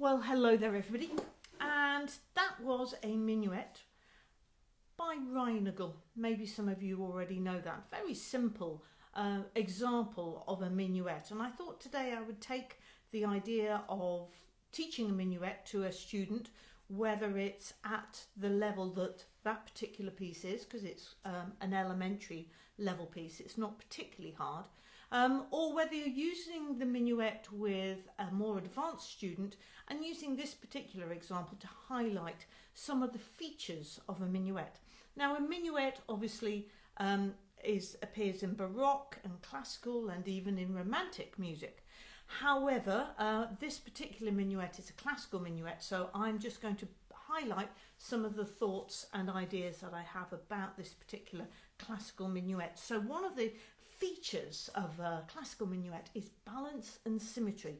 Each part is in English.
Well, hello there, everybody. And that was a minuet by Reinagle. Maybe some of you already know that. Very simple uh, example of a minuet. And I thought today I would take the idea of teaching a minuet to a student, whether it's at the level that that particular piece is, because it's um, an elementary level piece, it's not particularly hard, um, or whether you're using the minuet with a more advanced student and using this particular example to highlight some of the features of a minuet. Now a minuet obviously um, is appears in Baroque and classical and even in romantic music. However, uh, this particular minuet is a classical minuet, so I'm just going to highlight some of the thoughts and ideas that I have about this particular classical minuet. So one of the features of a classical minuet is balance and symmetry.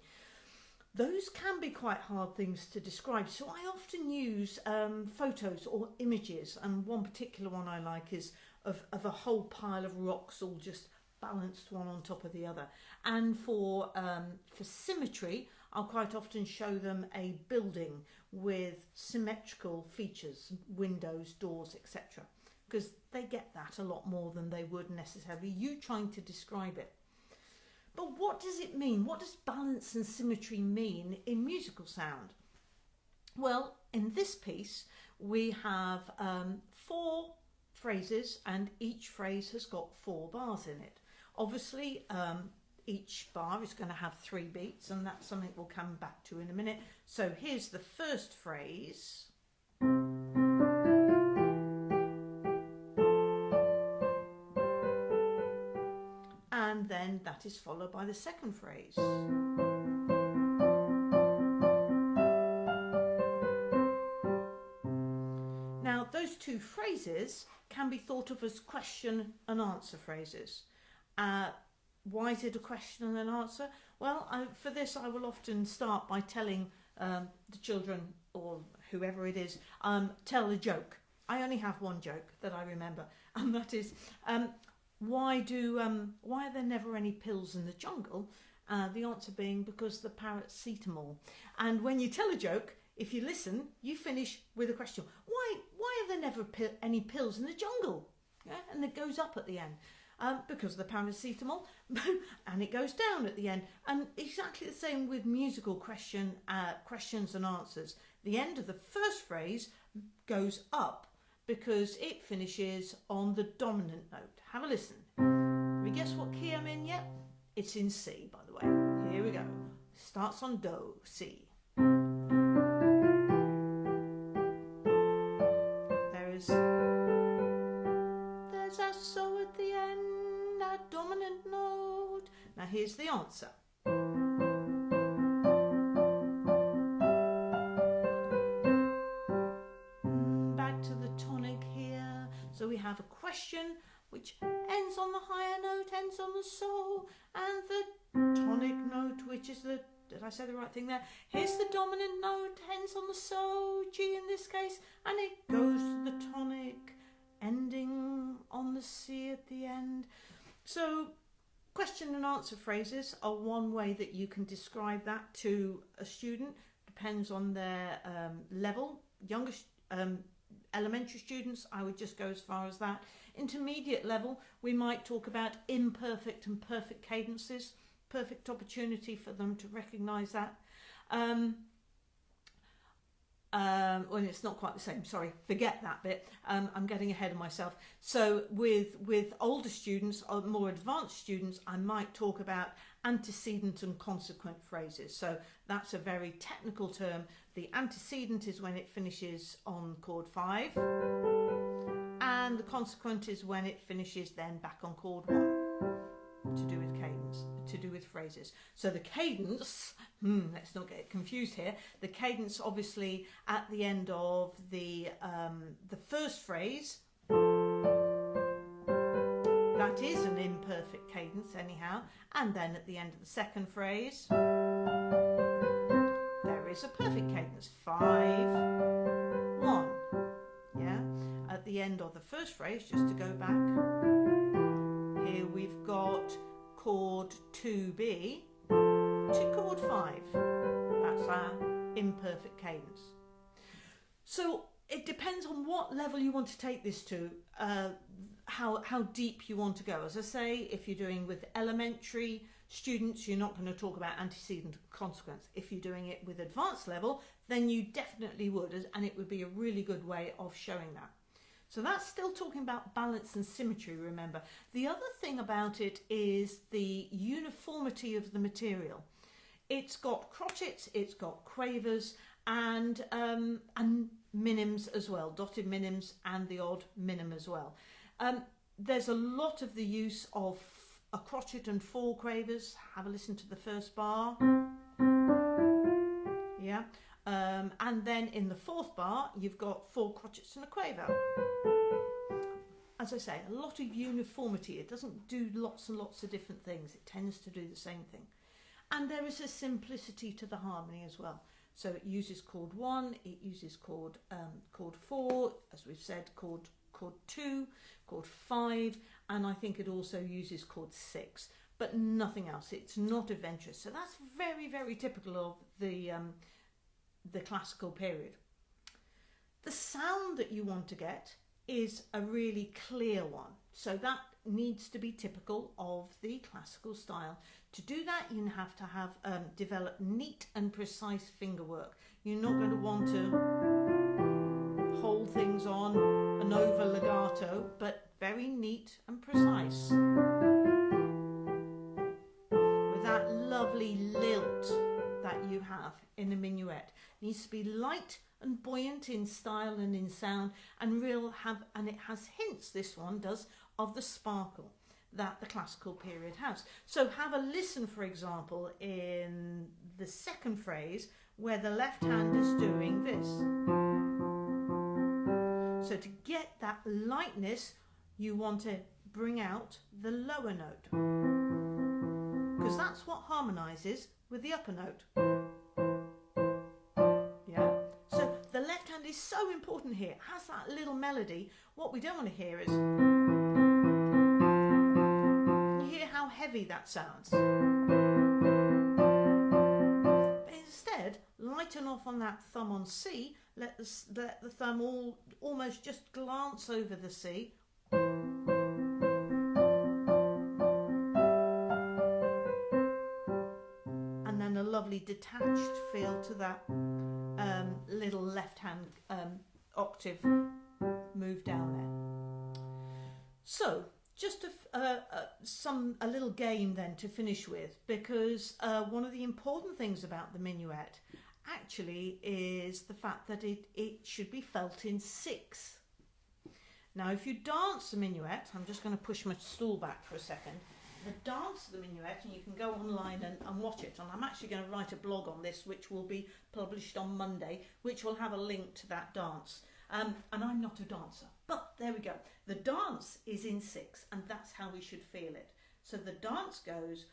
Those can be quite hard things to describe, so I often use um, photos or images, and one particular one I like is of, of a whole pile of rocks all just balanced one on top of the other. And for, um, for symmetry, I'll quite often show them a building with symmetrical features, windows, doors, etc because they get that a lot more than they would necessarily you trying to describe it. But what does it mean? What does balance and symmetry mean in musical sound? Well, in this piece, we have um, four phrases and each phrase has got four bars in it. Obviously, um, each bar is going to have three beats and that's something we'll come back to in a minute. So here's the first phrase. Is followed by the second phrase. Now those two phrases can be thought of as question and answer phrases. Uh, why is it a question and an answer? Well, I, for this I will often start by telling um, the children or whoever it is, um, tell a joke. I only have one joke that I remember and that is um, why do um, why are there never any pills in the jungle? Uh, the answer being because the paracetamol. And when you tell a joke, if you listen, you finish with a question. Why why are there never any pills in the jungle? Yeah? And it goes up at the end. Um, because of the paracetamol and it goes down at the end and exactly the same with musical question uh, questions and answers the end of the first phrase goes up because it finishes on the dominant note. Have a listen. Have you guessed what key I'm in yet? It's in C, by the way. Here we go. Starts on Do, C. There's there's a so at the end, a dominant note. Now here's the answer. Have a question which ends on the higher note, ends on the sol, and the tonic note, which is the, did I say the right thing there? Here's the dominant note, ends on the sol, G in this case, and it goes to the tonic, ending on the C at the end. So question and answer phrases are one way that you can describe that to a student, depends on their um, level. Younger um, elementary students, I would just go as far as that. Intermediate level, we might talk about imperfect and perfect cadences, perfect opportunity for them to recognise that. Um, um, well, it's not quite the same. Sorry, forget that bit. Um, I'm getting ahead of myself. So with with older students or more advanced students, I might talk about antecedent and consequent phrases. So that's a very technical term. The antecedent is when it finishes on chord five, and the consequent is when it finishes then back on chord one to do with cadence, to do with phrases. So the cadence, hmm, let's not get confused here. The cadence, obviously, at the end of the um, the first phrase, that is an imperfect cadence, anyhow. And then at the end of the second phrase, is a perfect cadence. Five, one. Yeah. At the end of the first phrase, just to go back here we've got chord 2B to chord 5. That's our imperfect cadence. So it depends on what level you want to take this to, uh, how, how deep you want to go. As I say, if you're doing with elementary students, you're not going to talk about antecedent consequence. If you're doing it with advanced level, then you definitely would, and it would be a really good way of showing that. So that's still talking about balance and symmetry, remember. The other thing about it is the uniformity of the material. It's got crotchets, it's got quavers, and, um, and minims as well, dotted minims and the odd minim as well. Um, there's a lot of the use of a crotchet and four quavers. Have a listen to the first bar. Yeah. Um, and then in the fourth bar, you've got four crotchets and a quaver. As I say, a lot of uniformity. It doesn't do lots and lots of different things. It tends to do the same thing. And there is a simplicity to the harmony as well. So it uses chord one, it uses chord um, chord four, as we've said, chord chord two, chord five, and I think it also uses chord six, but nothing else. It's not adventurous. So that's very, very typical of the um, the classical period. The sound that you want to get is a really clear one. So that needs to be typical of the classical style. To do that, you have to have um, developed neat and precise finger work. You're not going to want to hold things on an over legato, but very neat and precise. With that lovely lilt that you have in a minuet. It needs to be light and buoyant in style and in sound and real have and it has hints this one does of the sparkle that the classical period has. So have a listen, for example, in the second phrase where the left hand is doing this. So to get that lightness, you want to bring out the lower note because that's what harmonizes with the upper note. Yeah. So the left hand is so important here. It has that little melody. What we don't want to hear is you hear how heavy that sounds. But instead, lighten off on that thumb on C, let the, let the thumb all, almost just glance over the C. detached feel to that um, little left hand um, octave move down there. So just a, uh, uh, some a little game then to finish with because uh, one of the important things about the minuet actually is the fact that it, it should be felt in six. Now if you dance the minuet, I'm just going to push my stool back for a second, the dance of the minuet and you can go online and, and watch it and I'm actually going to write a blog on this which will be published on Monday which will have a link to that dance. Um, and I'm not a dancer, but there we go. The dance is in six, and that's how we should feel it. So the dance goes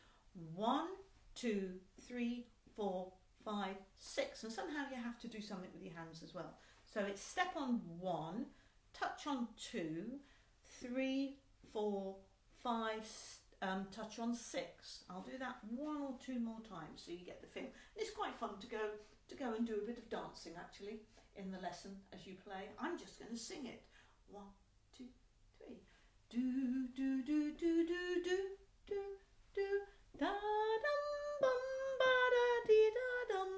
one, two, three, four, five, six, and somehow you have to do something with your hands as well. So it's step on one, touch on two, three, four, five, um, touch on six. I'll do that one or two more times so you get the feel. it's quite fun to go to go and do a bit of dancing actually in the lesson as you play. I'm just going to sing it. One, two, three. Do, do, do, do, do, do, do, do, da dum bum ba da dee da dum.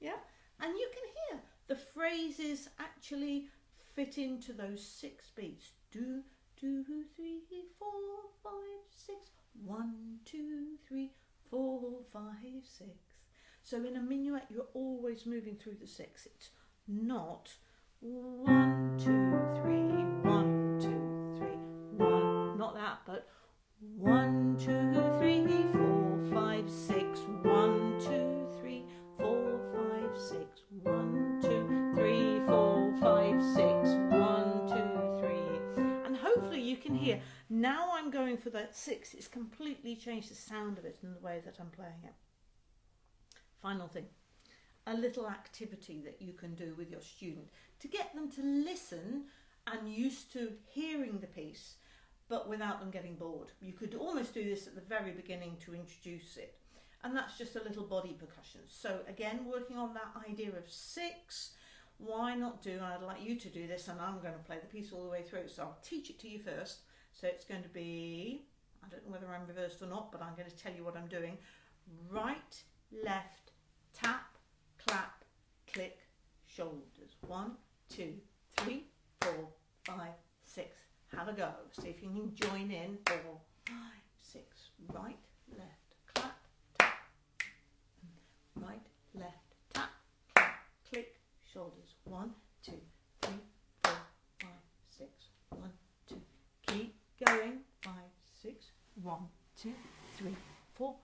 Yeah? And you can hear the phrases actually fit into those six beats. Do, two, three, four, five, six. One, two, three, four, five, six. So in a minuet, you're always moving through the six. It's not one, two, three, six, it's completely changed the sound of it and the way that I'm playing it. Final thing a little activity that you can do with your student to get them to listen and used to hearing the piece but without them getting bored. You could almost do this at the very beginning to introduce it. and that's just a little body percussion. So again, working on that idea of six, why not do, I'd like you to do this and I'm going to play the piece all the way through. So I'll teach it to you first. So it's going to be, I don't know whether I'm reversed or not, but I'm going to tell you what I'm doing. Right, left, tap, clap, click, shoulders. One, two, three, four, five, six. Have a go. See if you can join in. Four, five, six. Right, left, clap, tap. Right, left, tap, clap, click, shoulders. One, two, three, four, five, six. One, two. Keep going. Five, six. One, two, three, four,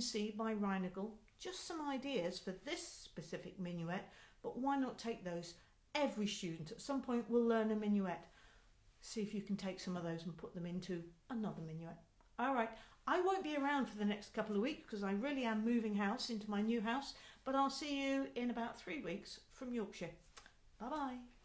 C by Reinagle. Just some ideas for this specific minuet, but why not take those? Every student at some point will learn a minuet. See if you can take some of those and put them into another minuet. All right, I won't be around for the next couple of weeks because I really am moving house into my new house, but I'll see you in about three weeks from Yorkshire. Bye bye.